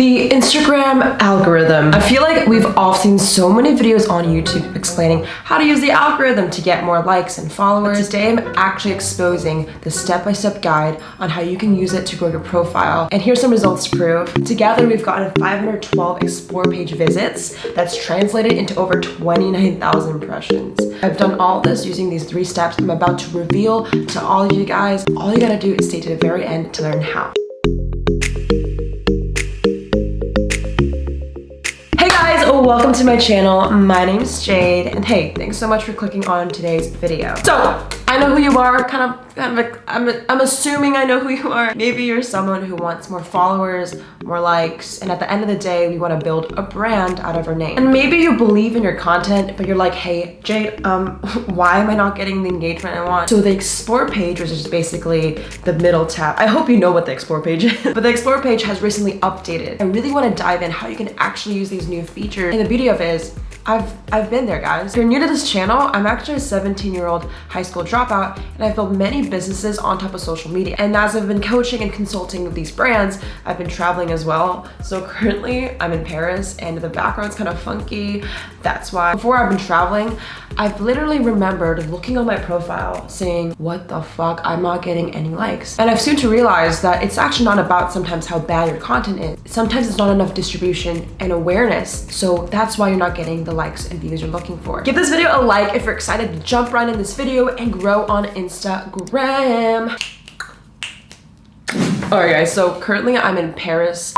The Instagram algorithm. I feel like we've all seen so many videos on YouTube explaining how to use the algorithm to get more likes and followers. But today I'm actually exposing the step-by-step -step guide on how you can use it to grow your profile. And here's some results to prove. Together we've gotten 512 explore page visits that's translated into over 29,000 impressions. I've done all this using these three steps I'm about to reveal to all of you guys. All you gotta do is stay to the very end to learn how. Welcome to my channel. My name is Jade, and hey, thanks so much for clicking on today's video. So, know who you are, kind of, kind of I'm, I'm assuming I know who you are. Maybe you're someone who wants more followers, more likes, and at the end of the day, we want to build a brand out of our name. And maybe you believe in your content, but you're like, hey, Jade, um, why am I not getting the engagement I want? So the explore page, which is basically the middle tab. I hope you know what the explore page is, but the explore page has recently updated. I really want to dive in how you can actually use these new features. And the beauty of it is, I've, I've been there, guys. If you're new to this channel, I'm actually a 17-year-old high school dropout, and I've built many businesses on top of social media. And as I've been coaching and consulting with these brands, I've been traveling as well. So currently, I'm in Paris, and the background's kind of funky. That's why. Before I've been traveling, I've literally remembered looking on my profile saying, what the fuck, I'm not getting any likes. And I've soon to realize that it's actually not about sometimes how bad your content is. Sometimes it's not enough distribution and awareness. So that's why you're not getting the likes and views you're looking for. Give this video a like if you're excited to jump right in this video and grow on Instagram. Alright guys, so currently I'm in Paris.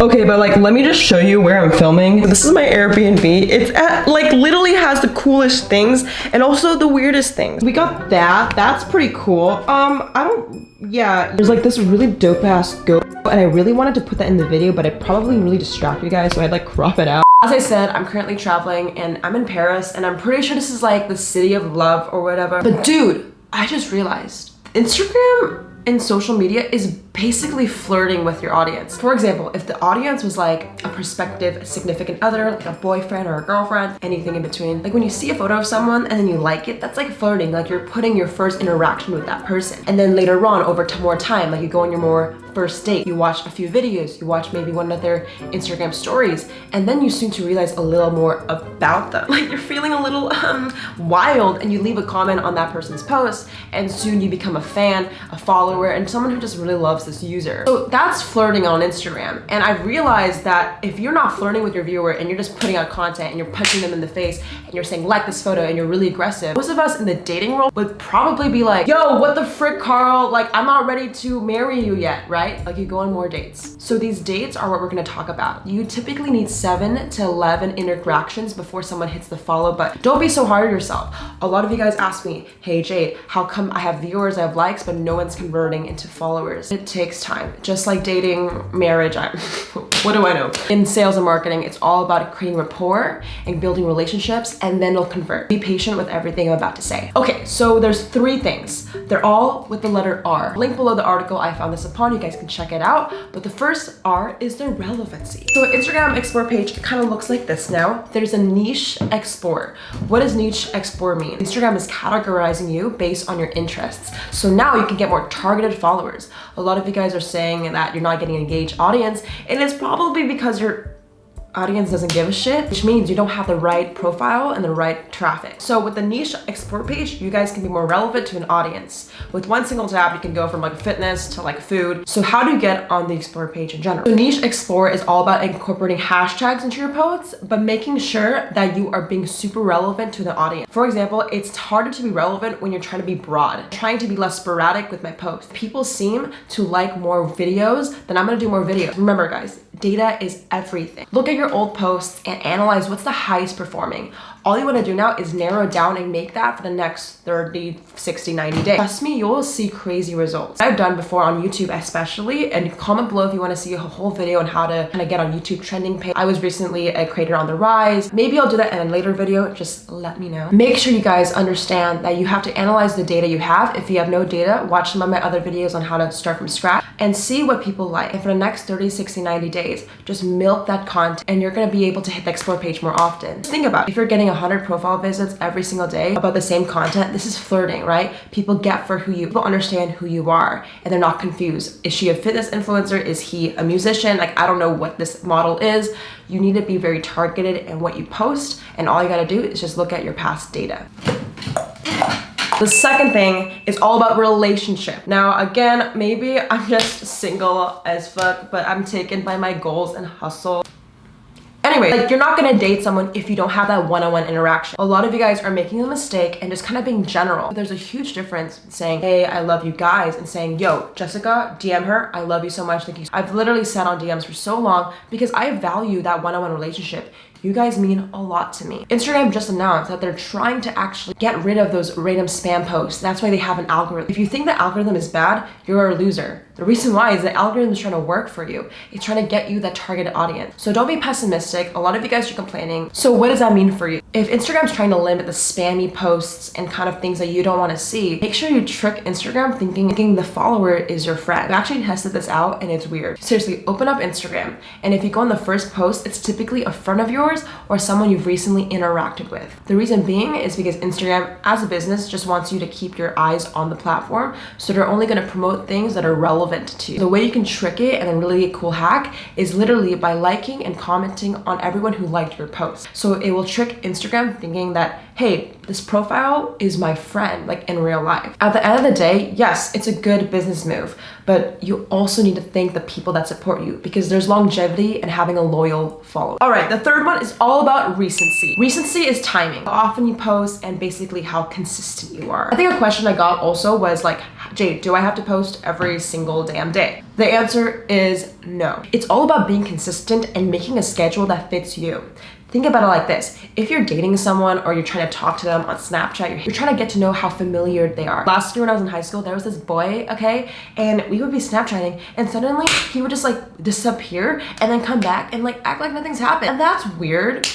Okay, but like, let me just show you where I'm filming. This is my Airbnb. It's at, like, literally has the coolest things and also the weirdest things. We got that. That's pretty cool. Um, I don't, yeah. There's like this really dope ass goat and I really wanted to put that in the video, but it probably really distract you guys, so I'd like crop it out. As I said, I'm currently traveling and I'm in Paris and I'm pretty sure this is like the city of love or whatever. But dude, I just realized Instagram and social media is basically flirting with your audience. For example, if the audience was like a prospective significant other, like a boyfriend or a girlfriend, anything in between, like when you see a photo of someone and then you like it, that's like flirting, like you're putting your first interaction with that person. And then later on, over more time, like you go on your more first date, you watch a few videos, you watch maybe one of their Instagram stories, and then you soon to realize a little more about them. Like you're feeling a little um, wild and you leave a comment on that person's post and soon you become a fan, a follower, and someone who just really loves this user. So that's flirting on Instagram. And I've realized that if you're not flirting with your viewer and you're just putting out content and you're punching them in the face and you're saying like this photo and you're really aggressive, most of us in the dating world would probably be like, yo, what the frick, Carl? Like, I'm not ready to marry you yet, right? Like you go on more dates. So these dates are what we're gonna talk about. You typically need seven to 11 interactions before someone hits the follow button. Don't be so hard on yourself. A lot of you guys ask me, hey Jade, how come I have viewers, I have likes, but no one's converting into followers? It takes time. Just like dating, marriage, I, what do I know? In sales and marketing, it's all about creating rapport and building relationships and then it'll convert. Be patient with everything I'm about to say. Okay, so there's three things. They're all with the letter R. Link below the article I found this upon. You guys can check it out. But the first R is the relevancy. So Instagram Explore page kind of looks like this now. There's a niche explore. What does niche explore mean? Instagram is categorizing you based on your interests. So now you can get more targeted followers. A lot of you guys are saying that you're not getting an engaged audience and it's probably because you're audience doesn't give a shit, which means you don't have the right profile and the right traffic. So with the niche explore page, you guys can be more relevant to an audience. With one single tab, you can go from like fitness to like food. So how do you get on the explore page in general? So niche explore is all about incorporating hashtags into your posts, but making sure that you are being super relevant to the audience. For example, it's harder to be relevant when you're trying to be broad, I'm trying to be less sporadic with my posts. People seem to like more videos, then I'm gonna do more videos. Remember guys, data is everything. Look at your old posts and analyze what's the highest performing. All you want to do now is narrow down and make that for the next 30, 60, 90 days. Trust me, you'll see crazy results. I've done before on YouTube especially, and comment below if you want to see a whole video on how to kind of get on YouTube trending page. I was recently uh, a creator on the rise. Maybe I'll do that in a later video, just let me know. Make sure you guys understand that you have to analyze the data you have. If you have no data, watch some of my other videos on how to start from scratch and see what people like. And for the next 30, 60, 90 days, just milk that content and you're gonna be able to hit the explore page more often. Just think about it. If you're getting 100 profile visits every single day about the same content, this is flirting, right? People get for who you, people understand who you are and they're not confused. Is she a fitness influencer? Is he a musician? Like, I don't know what this model is. You need to be very targeted in what you post and all you gotta do is just look at your past data. The second thing is all about relationship. Now, again, maybe I'm just single as fuck, but I'm taken by my goals and hustle. Anyway, like you're not gonna date someone if you don't have that one-on-one -on -one interaction. A lot of you guys are making a mistake and just kind of being general. There's a huge difference saying, hey, I love you guys and saying, yo, Jessica, DM her, I love you so much, thank you. I've literally sat on DMs for so long because I value that one-on-one -on -one relationship. You guys mean a lot to me. Instagram just announced that they're trying to actually get rid of those random spam posts. That's why they have an algorithm. If you think the algorithm is bad, you're a loser. The reason why is the algorithm is trying to work for you. It's trying to get you that targeted audience. So don't be pessimistic. A lot of you guys are complaining. So what does that mean for you? If Instagram's trying to limit the spammy posts and kind of things that you don't want to see, make sure you trick Instagram thinking, thinking the follower is your friend. I actually tested this out and it's weird. Seriously, open up Instagram. And if you go on the first post, it's typically a friend of yours yours or someone you've recently interacted with. The reason being is because Instagram as a business just wants you to keep your eyes on the platform. So they're only going to promote things that are relevant to you. The way you can trick it and a really cool hack is literally by liking and commenting on everyone who liked your post. So it will trick Instagram thinking that, hey, this profile is my friend, like in real life. At the end of the day, yes, it's a good business move, but you also need to thank the people that support you because there's longevity and having a loyal follower. All right, the third one is all about recency. Recency is timing. How often you post and basically how consistent you are. I think a question I got also was like, Jade, do I have to post every single damn day? The answer is no. It's all about being consistent and making a schedule that fits you. Think about it like this. If you're dating someone or you're trying to talk to them on Snapchat, you're, trying to get to know how familiar they are. Last year when I was in high school, there was this boy, okay? And we would be Snapchatting and suddenly he would just like disappear and then come back and like act like nothing's happened. And that's weird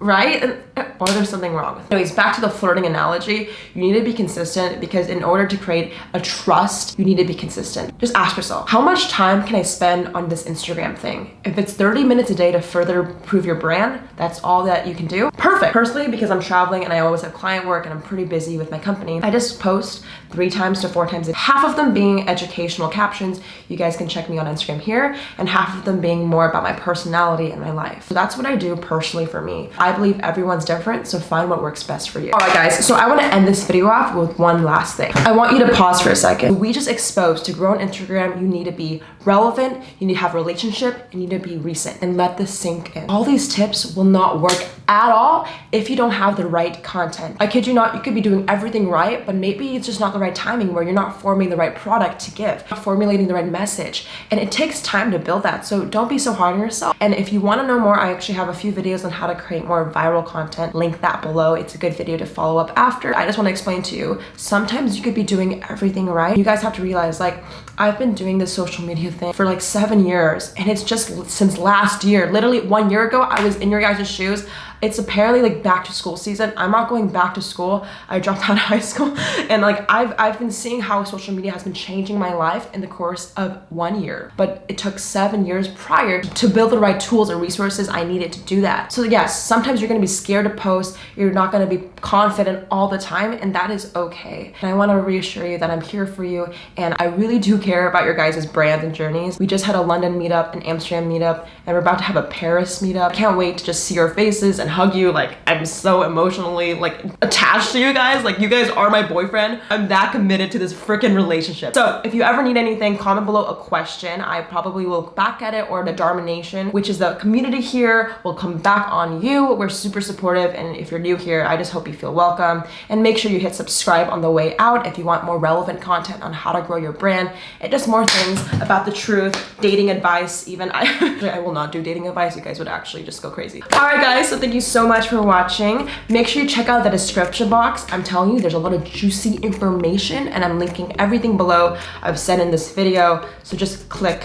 right? Uh, Or there's something wrong with it. Anyways, back to the flirting analogy. You need to be consistent because in order to create a trust, you need to be consistent. Just ask yourself, how much time can I spend on this Instagram thing? If it's 30 minutes a day to further prove your brand, that's all that you can do. Personally, because I'm traveling and I always have client work and I'm pretty busy with my company, I just post three times to four times, half of them being educational captions. You guys can check me on Instagram here and half of them being more about my personality and my life. So that's what I do personally for me. I I believe everyone's different, so find what works best for you. All right, guys, so I want to end this video off with one last thing. I want you to pause for a second. We just exposed to grow on Instagram, you need to be relevant, you need to have relationship, you need to be recent, and let this sink in. All these tips will not work at all if you don't have the right content. I kid you not, you could be doing everything right, but maybe it's just not the right timing where you're not forming the right product to give, formulating the right message. And it takes time to build that. So don't be so hard on yourself. And if you wanna know more, I actually have a few videos on how to create more viral content. Link that below. It's a good video to follow up after. I just wanna explain to you, sometimes you could be doing everything right. You guys have to realize like, I've been doing this social media thing for like seven years and it's just since last year, literally one year ago, I was in your guys' shoes it's apparently like back to school season. I'm not going back to school. I dropped out of high school. And like i've i've been seeing how social media has been changing my life in the course of one year. But it took seven years prior to build the right tools and resources i needed to do that. So yes sometimes you're going to be scared to post. You're not going to be confident all the time and that is okay. And i want to reassure you that i'm here for you and i really do care about your guys' brands and journeys. We just had a london meetup an amsterdam meetup and we're about to have a paris meetup. Can't wait to just see your faces and hug you. Like, I'm so emotionally, like, attached to you guys. Like, you guys are my boyfriend. I'm that committed to this freaking relationship. So, if you ever need anything, comment below a question. I probably will look back at it or the Dharma Nation, which is the community here, will come back on you. We're super supportive. And if you're new here, I just hope you feel welcome. And make sure you hit subscribe on the way out if you want more relevant content on how to grow your brand and just more things about the truth, dating advice, even. I, I will not do dating advice. You guys would actually just go crazy. All right, guys. So thank you you so much for watching. Make sure you check out the description box. I'm telling you, there's a lot of juicy information and I'm linking everything below I've said in this video. So just click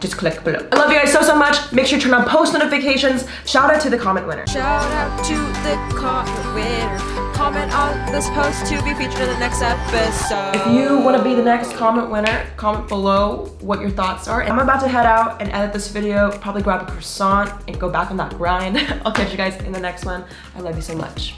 just click below. I love you guys so, so much. Make sure you turn on post notifications. Shout out to the comment winner. Shout out to the comment winner. Comment on this post to be featured in the next episode. If you want to be the next comment winner, comment below what your thoughts are. I'm about to head out and edit this video, probably grab a croissant and go back on that grind. I'll catch you guys in the next one. I love you so much.